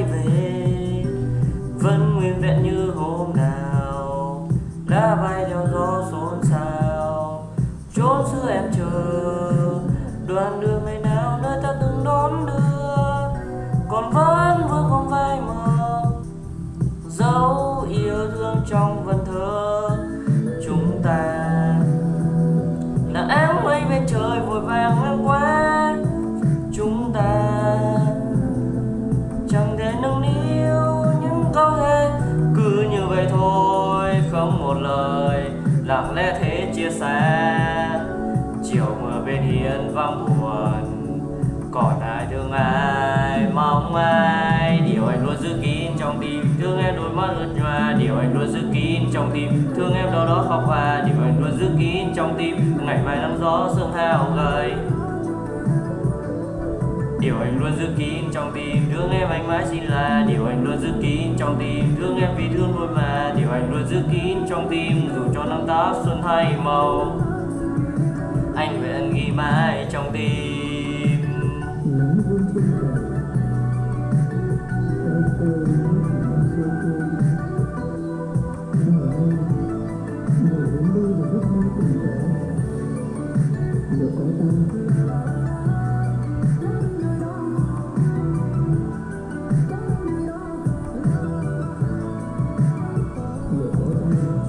quay về. Vẫn nguyên vẹn như hôm nào, đã bay theo gió xôn xao. Chốn xưa em chờ đoạn đường ngày nào nơi ta từng đón đưa. Còn vẫn vương không vai mơ dấu yêu thương trong vần thơ. Và buồn còn ai thương ai. Mong ai, điều anh luôn giữ kín trong tim. Thương em đôi mắt ướt nhòa, điều anh luôn giữ kín trong tim. Thương em đâu đó khóc hoa điều anh luôn giữ kín trong tim. Ngày mai nắng gió sương hao gầy. Điều anh luôn giữ kín trong tim. Thương em anh mãi xin là, Điều anh luôn giữ kín trong tim. Thương em vì thương thôi mà, Điều anh luôn giữ kín trong tim. Dù cho năm táp xuân hay màu anh nguyện ghi mãi trong tim.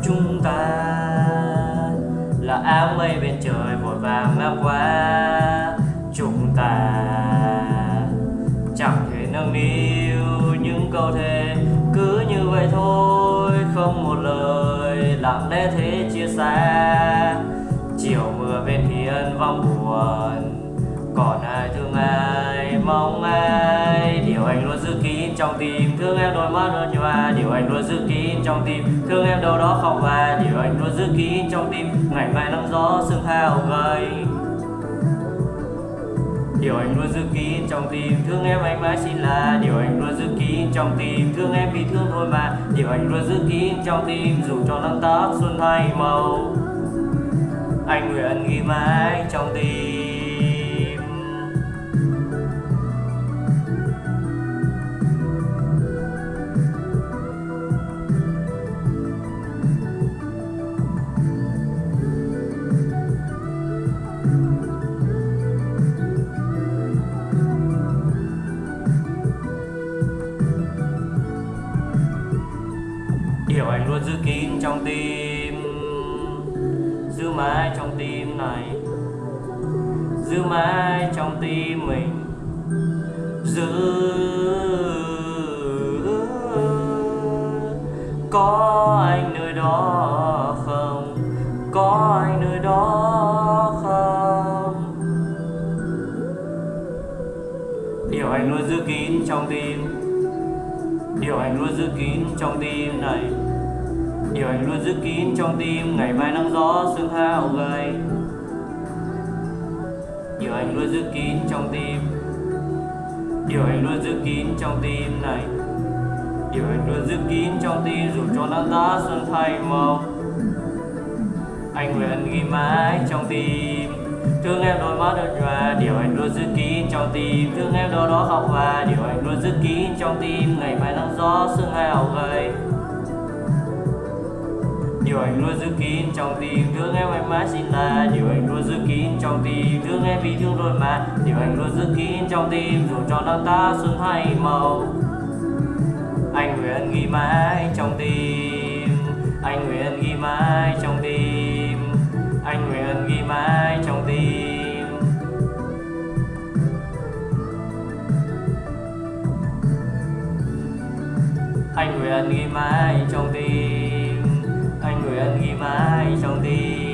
Chúng ta là áo mây bên trời vàng ngang qua Chúng ta. Chẳng thể nâng niu những câu thề, Cứ như vậy thôi, không một lời lặng lẽ thế chia sẻ Chiều mưa bên hiên vong buồn, còn ai thương ai, mong ai trong tim. Thương em đôi mắt đôi nhòa điều anh luôn giữ kín trong tim. Thương em đâu đó khóc và điều anh luôn giữ kín trong tim. Ngày mai nắng gió sương hao gầy Điều anh luôn giữ kín trong tim. Thương em anh mãi xin là Điều anh luôn giữ kín trong tim. Thương em vì thương thôi mà Điều anh luôn giữ kín trong tim. Dù cho nắng tóc xuân hay màu, Anh nguyện ghi mãi trong tim. Giữ kín trong tim, Giữ mãi trong tim này, Giữ mãi trong tim mình, Giữ Có anh nơi đó không, Có anh nơi đó không? Điều anh luôn giữ kín trong tim, Điều anh luôn giữ kín trong tim này. Điều anh luôn giữ kín trong tim, Ngày mai nắng gió sương hao gầy. Điều anh luôn giữ kín trong tim. Điều anh luôn giữ kín trong tim này. Điều anh luôn giữ kín trong tim, Dù cho nắng giá xuân thay màu. Anh nguyện ghi mãi trong tim. Thương em đôi mắt đôi nhòa, Điều anh luôn giữ kín trong tim. Thương em đôi đó khóc và Điều anh luôn giữ kín trong tim. Ngày mai nắng gió sương hao gầy. Điều anh luôn giữ kín trong tim Thương em em mãi xin là Điều anh luôn giữ kín trong tim Thương em vì thương rồi mà Điều anh luôn giữ kín trong tim, Dù cho năm ta xuân hay màu Anh nguyện ghi mãi trong tim, Anh nguyện ghi mãi trong tim, Anh nguyện ghi mãi trong tim. Anh nguyện ghi mãi trong tim. Anh nguyện ghi mãi trong tim